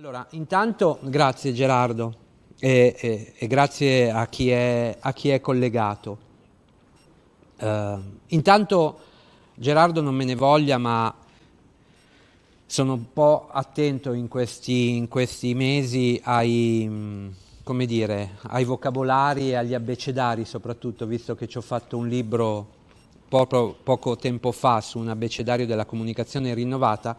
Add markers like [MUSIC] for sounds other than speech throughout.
Allora, intanto grazie Gerardo e, e, e grazie a chi è, a chi è collegato. Uh, intanto Gerardo non me ne voglia, ma sono un po' attento in questi, in questi mesi ai, dire, ai, vocabolari e agli abbecedari soprattutto, visto che ci ho fatto un libro poco, poco tempo fa su un abbecedario della comunicazione rinnovata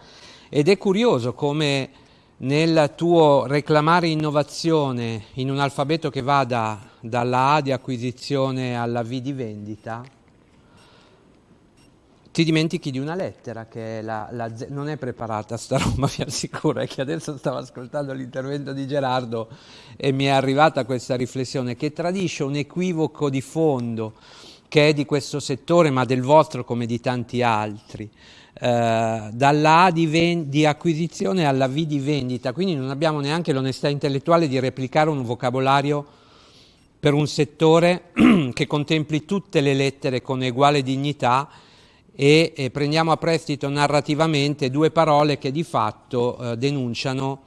ed è curioso come nel tuo reclamare innovazione in un alfabeto che vada dalla A di acquisizione alla V di vendita, ti dimentichi di una lettera che è la, la Z, non è preparata sta roba, [LAUGHS] vi assicuro, è che adesso stavo ascoltando l'intervento di Gerardo e mi è arrivata questa riflessione che tradisce un equivoco di fondo che è di questo settore ma del vostro come di tanti altri. Eh, dalla A di, di, acquisizione alla V di vendita, quindi non abbiamo neanche l'onestà intellettuale di replicare un vocabolario per un settore [CLEARS THROAT] che contempli tutte le lettere con uguale dignità e, e prendiamo a prestito narrativamente due parole che di fatto eh, denunciano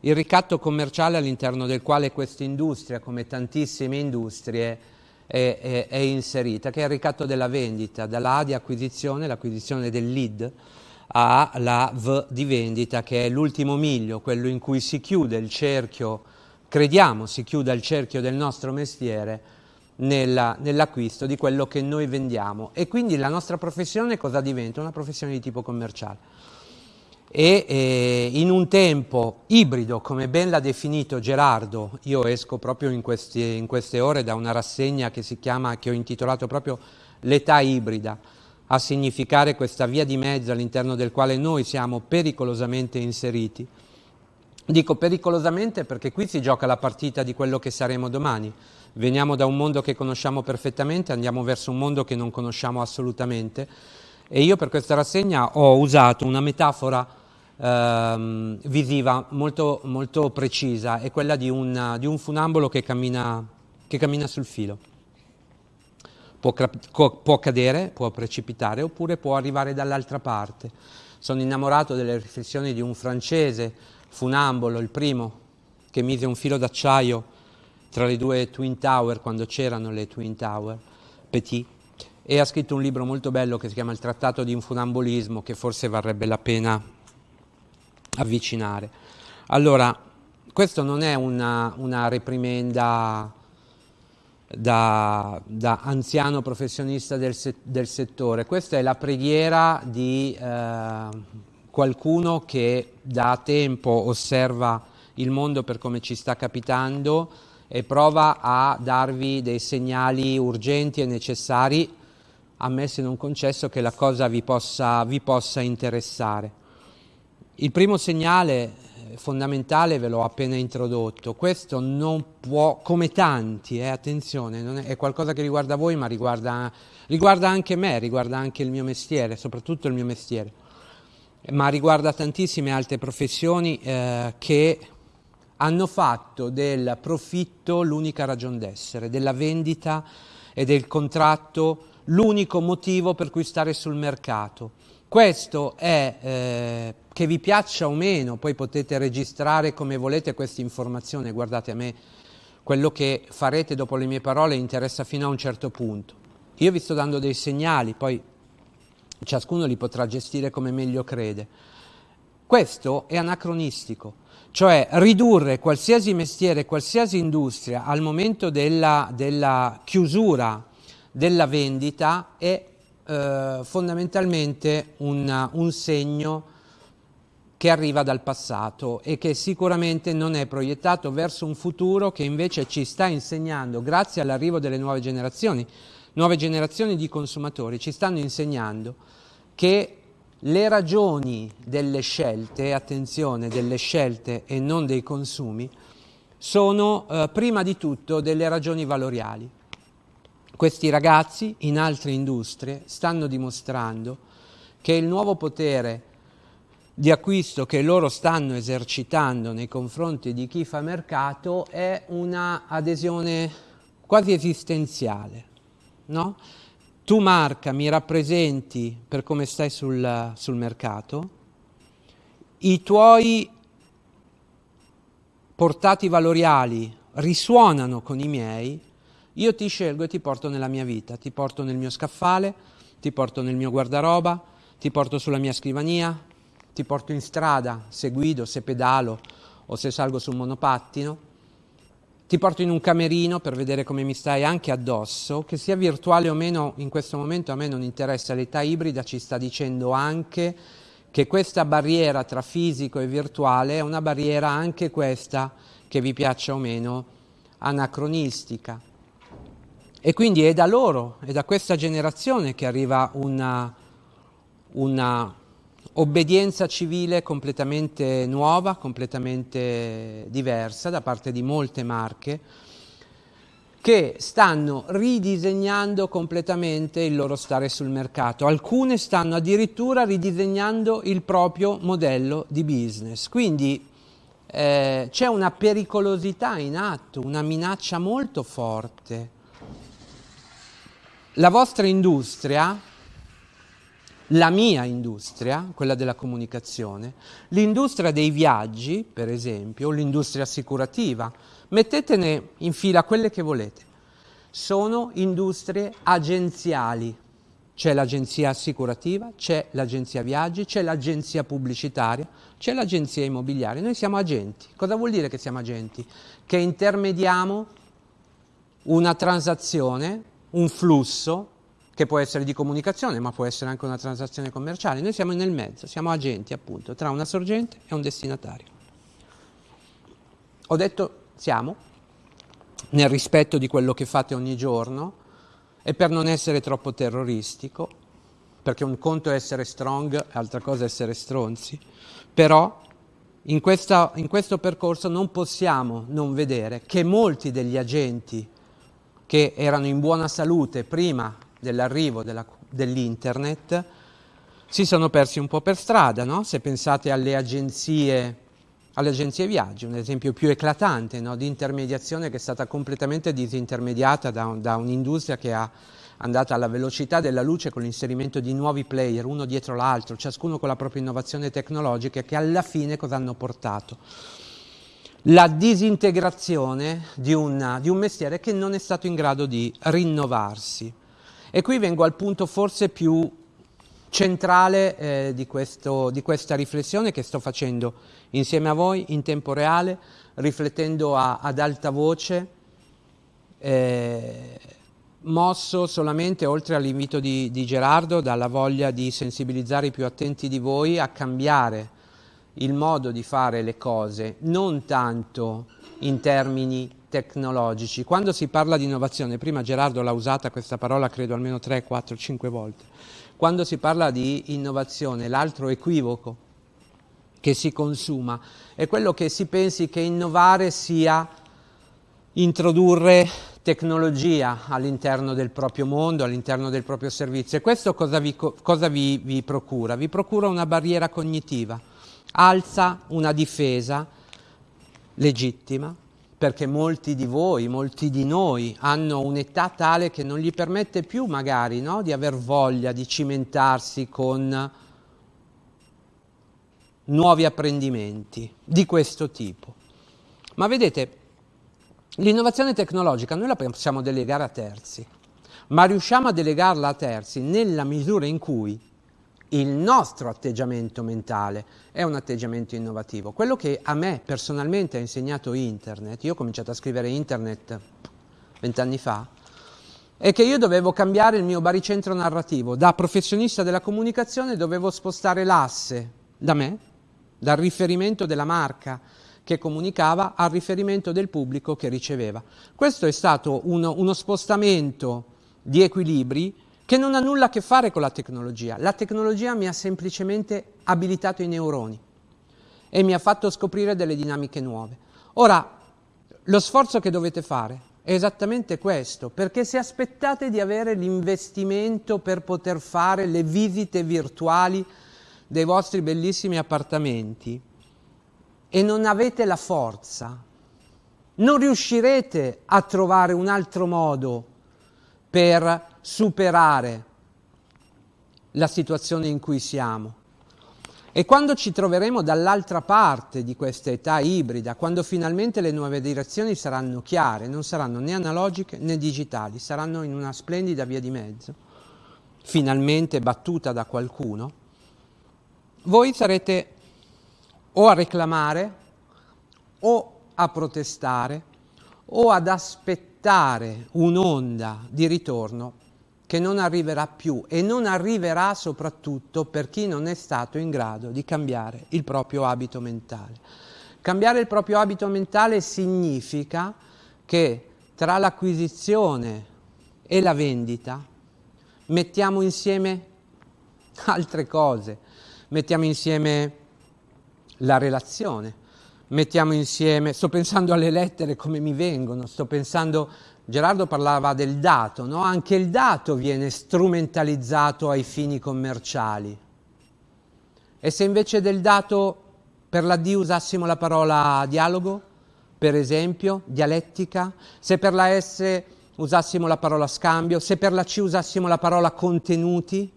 il ricatto commerciale all'interno del quale questa industria, come tantissime industrie, è, è, è, inserita, che è il ricatto della vendita, dalla A di acquisizione, l'acquisizione del lead, alla V di vendita, che è l'ultimo miglio, quello in cui si chiude il cerchio, crediamo si chiuda il cerchio del nostro mestiere nell'acquisto di quello che noi vendiamo. E quindi la nostra professione cosa diventa? Una professione di tipo commerciale e eh, in un tempo ibrido, come ben l'ha definito Gerardo, io esco proprio in, questi, in, queste ore da una rassegna che si chiama, che ho intitolato proprio l'età ibrida, a significare questa via di mezzo all'interno del quale noi siamo pericolosamente inseriti. Dico pericolosamente perché qui si gioca la partita di quello che saremo domani. Veniamo da un mondo che conosciamo perfettamente, andiamo verso un mondo che non conosciamo assolutamente e io per questa rassegna ho usato una metafora ehm, visiva molto, molto, precisa, è quella di un, di un funambolo che cammina, che cammina, sul filo. Può, può cadere, può precipitare oppure può arrivare dall'altra parte. Sono innamorato delle riflessioni di un francese funambolo, il primo, che mise un filo d'acciaio tra le due Twin Tower, quando c'erano le Twin Tower, Petit, e ha scritto un libro molto bello che si chiama Il Trattato di Infunambolismo, che forse varrebbe la pena avvicinare. Allora, questo non è una, una reprimenda da, da, anziano professionista del, se, del, settore, questa è la preghiera di eh, qualcuno che da tempo osserva il mondo per come ci sta capitando e prova a darvi dei segnali urgenti e necessari, ammesso e non concesso che la cosa vi possa, vi possa interessare. Il primo segnale eh, fondamentale ve l'ho appena introdotto, questo non può, come tanti, eh, attenzione, è, è, qualcosa che riguarda voi ma riguarda, riguarda, anche me, riguarda anche il mio mestiere, soprattutto il mio mestiere, ma riguarda tantissime altre professioni eh, che hanno fatto del profitto l'unica ragione d'essere, della vendita e del contratto l'unico motivo per cui stare sul mercato. Questo è eh, che vi piaccia o meno, poi potete registrare come volete questa informazione, guardate a me, quello che farete dopo le mie parole interessa fino a un certo punto. Io vi sto dando dei segnali, poi ciascuno li potrà gestire come meglio crede. Questo è anacronistico, cioè ridurre qualsiasi mestiere, qualsiasi industria al momento della, della chiusura della vendita è eh, fondamentalmente un, un segno che arriva dal passato e che sicuramente non è proiettato verso un futuro che invece ci sta insegnando, grazie all'arrivo delle nuove generazioni, nuove generazioni di consumatori, ci stanno insegnando che le ragioni delle scelte, attenzione, delle scelte e non dei consumi, sono eh, prima di tutto delle ragioni valoriali. Questi ragazzi in altre industrie stanno dimostrando che il nuovo potere di acquisto che loro stanno esercitando nei confronti di chi fa mercato è una adesione quasi esistenziale. No? Tu marca mi rappresenti per come stai sul, sul mercato, i tuoi portati valoriali risuonano con i miei, io ti scelgo e ti porto nella mia vita, ti porto nel mio scaffale, ti porto nel mio guardaroba, ti porto sulla mia scrivania, ti porto in strada se guido, se pedalo o se salgo sul monopattino, ti porto in un camerino per vedere come mi stai anche addosso, che sia virtuale o meno in questo momento a me non interessa, l'età ibrida ci sta dicendo anche che questa barriera tra fisico e virtuale è una barriera anche questa, che vi piaccia o meno, anacronistica. E quindi è da loro, è da questa generazione che arriva una, una obbedienza civile completamente nuova, completamente diversa da parte di molte marche che stanno ridisegnando completamente il loro stare sul mercato. Alcune stanno addirittura ridisegnando il proprio modello di business. Quindi eh, c'è una pericolosità in atto, una minaccia molto forte. La vostra industria la mia industria, quella della comunicazione, l'industria dei viaggi, per esempio, l'industria assicurativa, mettetene in fila quelle che volete. Sono industrie agenziali. C'è l'agenzia assicurativa, c'è l'agenzia viaggi, c'è l'agenzia pubblicitaria, c'è l'agenzia immobiliare. Noi siamo agenti. Cosa vuol dire che siamo agenti? Che intermediamo una transazione, un flusso che può essere di comunicazione, ma può essere anche una transazione commerciale. Noi siamo nel mezzo, siamo agenti appunto tra una sorgente e un destinatario. Ho detto siamo, nel rispetto di quello che fate ogni giorno e per non essere troppo terroristico, perché un conto è essere strong, altra cosa è essere stronzi, però in, questa, in questo percorso non possiamo non vedere che molti degli agenti che erano in buona salute prima dell'arrivo della, dell'internet si sono persi un po' per strada, no? se pensate alle agenzie, alle agenzie viaggi, un esempio più eclatante no? di intermediazione che è stata completamente disintermediata da, da un'industria che è andata alla velocità della luce con l'inserimento di nuovi player, uno dietro l'altro, ciascuno con la propria innovazione tecnologica, che alla fine cosa hanno portato? La disintegrazione di, una, di un mestiere che non è stato in grado di rinnovarsi. E qui vengo al punto forse più centrale eh, di, questo, di, questa riflessione che sto facendo insieme a voi in tempo reale, riflettendo a, ad alta voce, eh, mosso solamente, oltre all'invito di, di Gerardo, dalla voglia di sensibilizzare i più attenti di voi a cambiare il modo di fare le cose, non tanto in termini tecnologici. Quando si parla di innovazione, prima Gerardo l'ha usata questa parola credo almeno 3, 4, 5 volte, quando si parla di innovazione, l'altro equivoco che si consuma è quello che si pensi che innovare sia introdurre tecnologia all'interno del proprio mondo, all'interno del proprio servizio. E questo cosa, vi, cosa vi, vi procura? Vi procura una barriera cognitiva, alza una difesa legittima perché molti di voi, molti di noi hanno un'età tale che non gli permette più magari no, di aver voglia di cimentarsi con nuovi apprendimenti di questo tipo. Ma vedete, l'innovazione tecnologica noi la possiamo delegare a terzi, ma riusciamo a delegarla a terzi nella misura in cui il nostro atteggiamento mentale è un atteggiamento innovativo. Quello che a me personalmente ha insegnato internet, io ho cominciato a scrivere internet vent'anni fa, è che io dovevo cambiare il mio baricentro narrativo. Da professionista della comunicazione dovevo spostare l'asse da me, dal riferimento della marca che comunicava al riferimento del pubblico che riceveva. Questo è stato uno, uno spostamento di equilibri che non ha nulla a che fare con la tecnologia. La tecnologia mi ha semplicemente abilitato i neuroni e mi ha fatto scoprire delle dinamiche nuove. Ora, lo sforzo che dovete fare è esattamente questo, perché se aspettate di avere l'investimento per poter fare le visite virtuali dei vostri bellissimi appartamenti e non avete la forza, non riuscirete a trovare un altro modo per superare la situazione in cui siamo. E quando ci troveremo dall'altra parte di questa età ibrida, quando finalmente le nuove direzioni saranno chiare, non saranno né analogiche né digitali, saranno in una splendida via di mezzo, finalmente battuta da qualcuno, voi sarete o a reclamare o a protestare o ad aspettare un'onda di ritorno che non arriverà più e non arriverà soprattutto per chi non è stato in grado di cambiare il proprio abito mentale. Cambiare il proprio abito mentale significa che tra l'acquisizione e la vendita mettiamo insieme altre cose, mettiamo insieme la relazione, mettiamo insieme, sto pensando alle lettere come mi vengono, sto pensando Gerardo parlava del dato, no? anche il dato viene strumentalizzato ai fini commerciali. E se invece del dato per la D usassimo la parola dialogo, per esempio, dialettica, se per la S usassimo la parola scambio, se per la C usassimo la parola contenuti,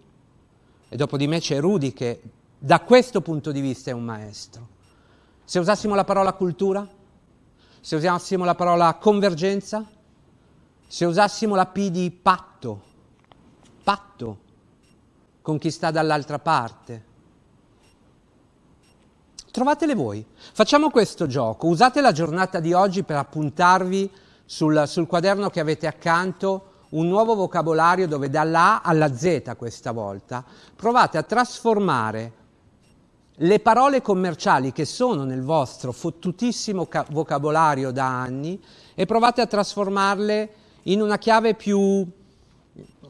e dopo di me c'è Rudy che da questo punto di vista è un maestro. Se usassimo la parola cultura, se usassimo la parola convergenza, se usassimo la P di patto, patto con chi sta dall'altra parte, trovatele voi. Facciamo questo gioco, usate la giornata di oggi per appuntarvi sul, sul quaderno che avete accanto un nuovo vocabolario dove dalla alla Z questa volta. Provate a trasformare le parole commerciali che sono nel vostro fottutissimo vocabolario da anni e provate a trasformarle in una chiave più, mm,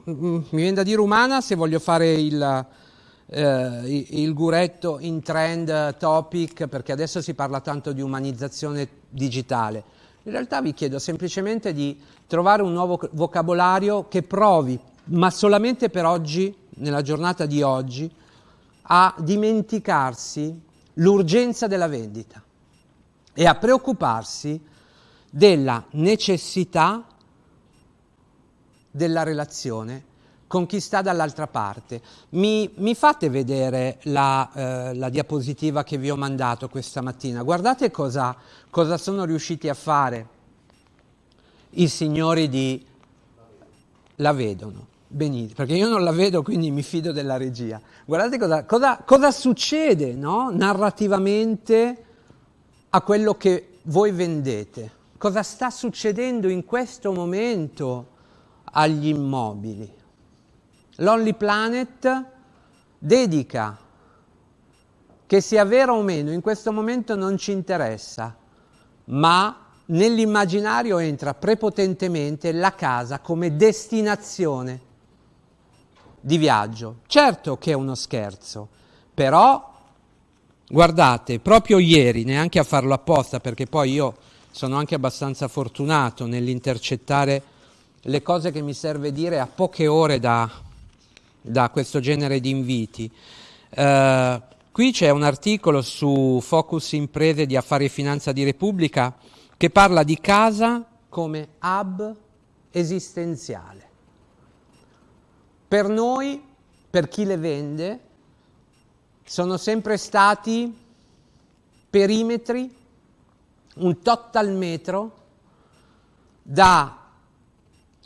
mi viene da dire umana se voglio fare il, eh, il guretto in trend topic, perché adesso si parla tanto di umanizzazione digitale. In realtà vi chiedo semplicemente di trovare un nuovo vocabolario che provi, ma solamente per oggi, nella giornata di oggi, a dimenticarsi l'urgenza della vendita e a preoccuparsi della necessità della relazione con chi sta dall'altra parte. Mi, mi, fate vedere la, eh, la, diapositiva che vi ho mandato questa mattina. Guardate cosa, cosa sono riusciti a fare i signori di... La vedono, benissimo, perché io non la vedo, quindi mi fido della regia. Guardate cosa, cosa, cosa succede no? narrativamente a quello che voi vendete. Cosa sta succedendo in questo momento? agli immobili. L'Only Planet dedica, che sia vero o meno, in questo momento non ci interessa, ma nell'immaginario entra prepotentemente la casa come destinazione di viaggio. Certo che è uno scherzo, però guardate, proprio ieri, neanche a farlo apposta, perché poi io sono anche abbastanza fortunato nell'intercettare le cose che mi serve dire a poche ore da, da questo genere di inviti. Uh, qui c'è un articolo su Focus Imprese di Affari e Finanza di Repubblica che parla di casa come hub esistenziale. Per noi, per chi le vende, sono sempre stati perimetri, un total metro da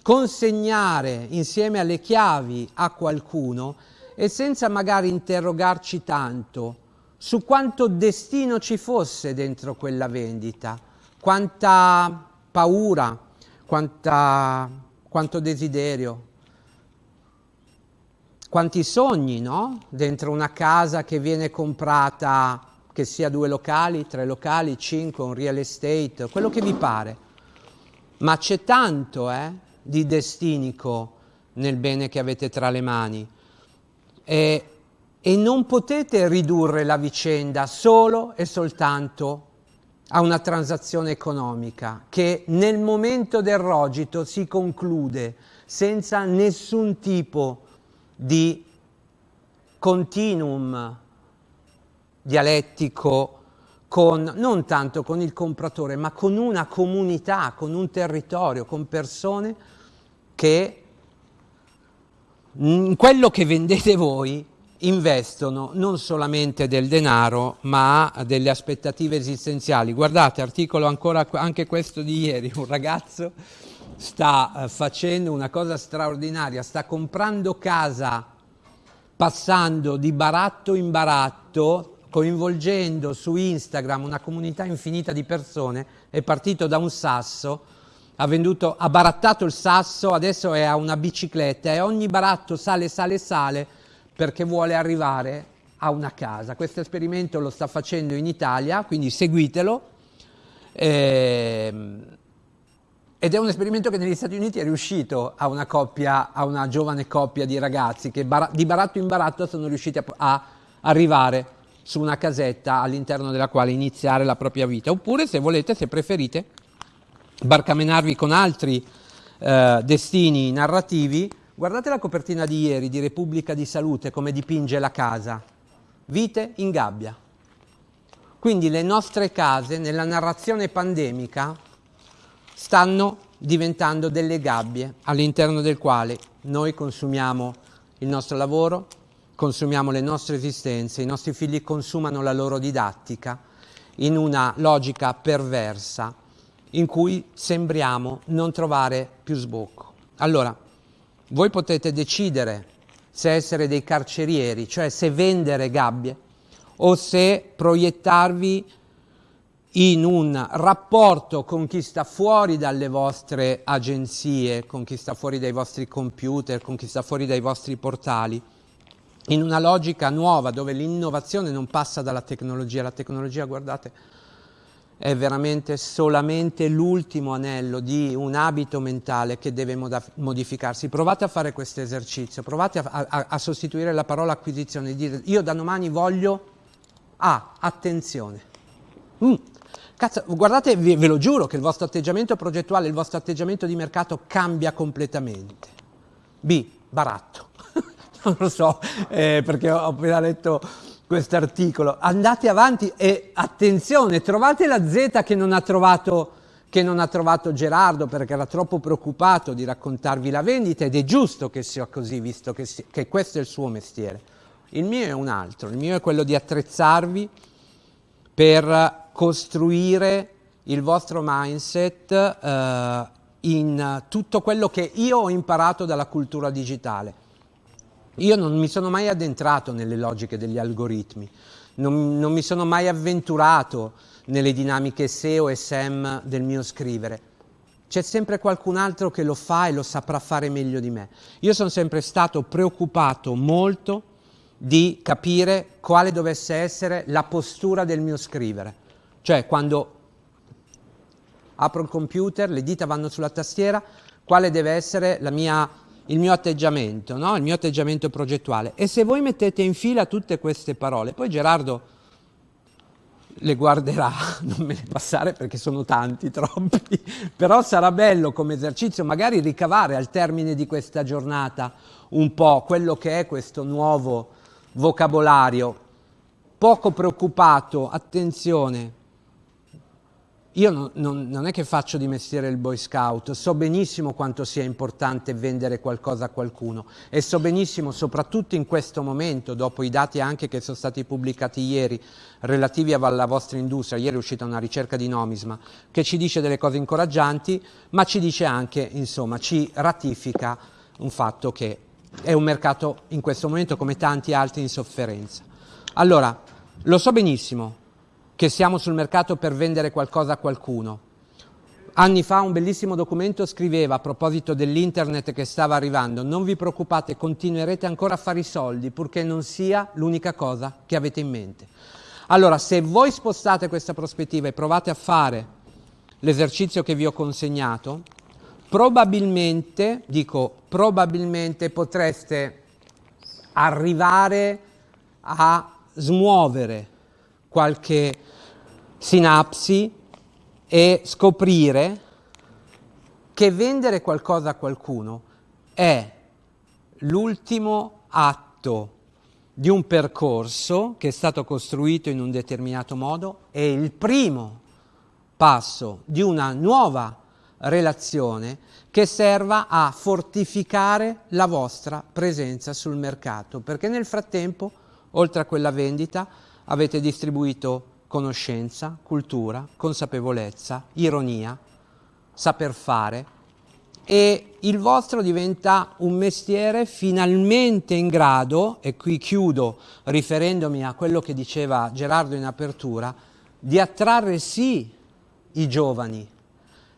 consegnare insieme alle chiavi a qualcuno e senza magari interrogarci tanto su quanto destino ci fosse dentro quella vendita, quanta paura, quanta, quanto desiderio, quanti sogni, no? Dentro una casa che viene comprata, che sia due locali, tre locali, cinque, un real estate, quello che vi pare. Ma c'è tanto, eh? di destinico nel bene che avete tra le mani e, e non potete ridurre la vicenda solo e soltanto a una transazione economica che nel momento del rogito si conclude senza nessun tipo di continuum dialettico con, non tanto con il compratore, ma con una comunità, con un territorio, con persone che quello che vendete voi investono non solamente del denaro ma delle aspettative esistenziali. Guardate, articolo ancora anche questo di ieri, un ragazzo sta eh, facendo una cosa straordinaria, sta comprando casa passando di baratto in baratto, coinvolgendo su Instagram una comunità infinita di persone, è partito da un sasso, ha, venduto, ha barattato il sasso, adesso è a una bicicletta e ogni baratto sale, sale, sale perché vuole arrivare a una casa. Questo esperimento lo sta facendo in Italia, quindi seguitelo. Eh, ed è un esperimento che negli Stati Uniti è riuscito a una, coppia, a una giovane coppia di ragazzi che di baratto in baratto sono riusciti a, a arrivare su una casetta all'interno della quale iniziare la propria vita. Oppure, se volete, se preferite, barcamenarvi con altri eh, destini narrativi, Guardate la copertina di ieri di Repubblica di Salute, come dipinge la casa. Vite in gabbia. Quindi le nostre case, nella narrazione pandemica, stanno diventando delle gabbie all'interno del quale noi consumiamo il nostro lavoro, consumiamo le nostre esistenze, i nostri figli consumano la loro didattica in una logica perversa in cui sembriamo non trovare più sbocco. Allora, voi potete decidere se essere dei carcerieri, cioè se vendere gabbie o se proiettarvi in un rapporto con chi sta fuori dalle vostre agenzie, con chi sta fuori dai vostri computer, con chi sta fuori dai vostri portali, in una logica nuova dove l'innovazione non passa dalla tecnologia. La tecnologia, guardate, è veramente solamente l'ultimo anello di un abito mentale che deve modificarsi. Provate a fare questo esercizio, provate a, a, a sostituire la parola acquisizione, dire io da domani voglio A, ah, attenzione. Mm. Cazzo, guardate, ve, ve lo giuro che il vostro atteggiamento progettuale, il vostro atteggiamento di mercato cambia completamente. B, baratto. [LAUGHS] non lo so, eh, perché ho appena letto questo articolo. Andate avanti e attenzione, trovate la Z che non ha trovato che non ha trovato Gerardo perché era troppo preoccupato di raccontarvi la vendita ed è giusto che sia così visto che, si, che questo è il suo mestiere. Il mio è un altro, il mio è quello di attrezzarvi per costruire il vostro mindset eh, in tutto quello che io ho imparato dalla cultura digitale. Io non mi sono mai addentrato nelle logiche degli algoritmi, non, non mi sono mai avventurato nelle dinamiche SEO e SEM del mio scrivere. C'è sempre qualcun altro che lo fa e lo saprà fare meglio di me. Io sono sempre stato preoccupato molto di capire quale dovesse essere la postura del mio scrivere. Cioè, quando apro il computer, le dita vanno sulla tastiera, quale deve essere mia il mio atteggiamento, no? il mio atteggiamento progettuale. E se voi mettete in fila tutte queste parole, poi Gerardo le guarderà, [LAUGHS] non me ne passare perché sono tanti, [LAUGHS] troppi, però sarà bello come esercizio magari ricavare al termine di questa giornata un po' quello che è questo nuovo vocabolario, poco preoccupato, attenzione, io non, non, non, è che faccio di mestiere il boy scout, so benissimo quanto sia importante vendere qualcosa a qualcuno e so benissimo, soprattutto in questo momento, dopo i dati anche che sono stati pubblicati ieri relativi alla vostra industria, ieri è uscita una ricerca di Nomisma che ci dice delle cose incoraggianti, ma ci dice anche, insomma, ci ratifica un fatto che è un mercato in questo momento come tanti altri in sofferenza. Allora, lo so benissimo, che siamo sul mercato per vendere qualcosa a qualcuno. Anni fa un bellissimo documento scriveva a proposito dell'internet che stava arrivando, non vi preoccupate, continuerete ancora a fare i soldi purché non sia l'unica cosa che avete in mente. Allora, se voi spostate questa prospettiva e provate a fare l'esercizio che vi ho consegnato, probabilmente, dico probabilmente potreste arrivare a smuovere qualche sinapsi e scoprire che vendere qualcosa a qualcuno è l'ultimo atto di un percorso che è stato costruito in un determinato modo e il primo passo di una nuova relazione che serva a fortificare la vostra presenza sul mercato, perché nel frattempo, oltre a quella vendita, avete distribuito conoscenza, cultura, consapevolezza, ironia, saper fare. E il vostro diventa un mestiere finalmente in grado, e qui chiudo riferendomi a quello che diceva Gerardo in apertura, di attrarre sì i giovani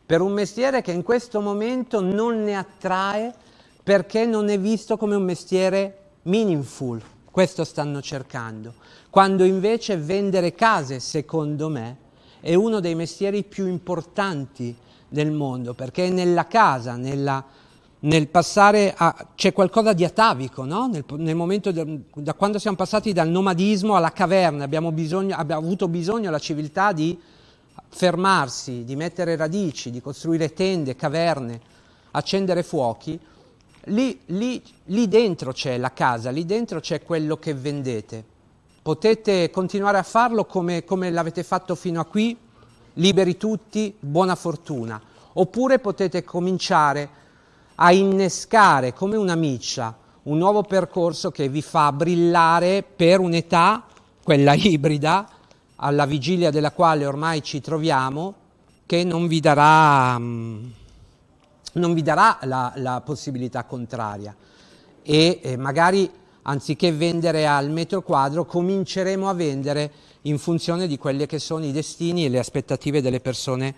per un mestiere che in questo momento non ne attrae perché non è visto come un mestiere meaningful, questo stanno cercando, quando invece vendere case, secondo me, è uno dei mestieri più importanti del mondo, perché nella casa, nella, nel passare a... c'è qualcosa di atavico, no? nel, nel, momento de, da quando siamo passati dal nomadismo alla caverna, abbiamo, bisogno, abbiamo avuto bisogno, la civiltà, di fermarsi, di mettere radici, di costruire tende, caverne, accendere fuochi, lì, lì, lì dentro c'è la casa, lì dentro c'è quello che vendete. Potete continuare a farlo come, come l'avete fatto fino a qui, liberi tutti, buona fortuna. Oppure potete cominciare a innescare come una miccia un nuovo percorso che vi fa brillare per un'età, quella ibrida, alla vigilia della quale ormai ci troviamo, che non vi darà, mm, non vi darà la, la, possibilità contraria. E eh, magari anziché vendere al metro quadro, cominceremo a vendere in funzione di quelli che sono i destini e le aspettative delle persone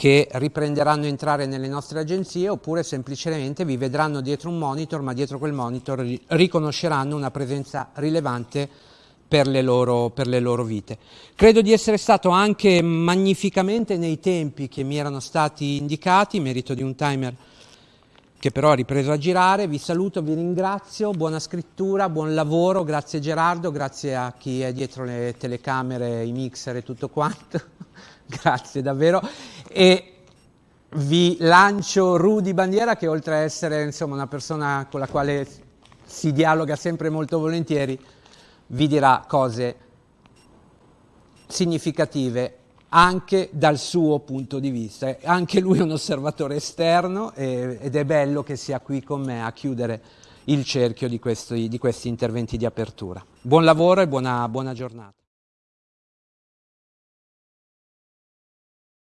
che riprenderanno a entrare nelle nostre agenzie oppure semplicemente vi vedranno dietro un monitor, ma dietro quel monitor riconosceranno una presenza rilevante per le, loro, per le loro vite. Credo di essere stato anche magnificamente nei tempi che mi erano stati indicati, merito di un timer che però ha ripreso a girare. Vi saluto, vi ringrazio, buona scrittura, buon lavoro, grazie Gerardo, grazie a chi è dietro le telecamere, i mixer e tutto quanto, [LAUGHS] grazie davvero. E vi lancio Rudy Bandiera che oltre a essere insomma, una persona con la quale si dialoga sempre molto volentieri, vi dirà cose significative anche dal suo punto di vista. Anche lui è un osservatore esterno e, ed è bello che sia qui con me a chiudere il cerchio di questi, di questi interventi di apertura. Buon lavoro e buona, buona giornata.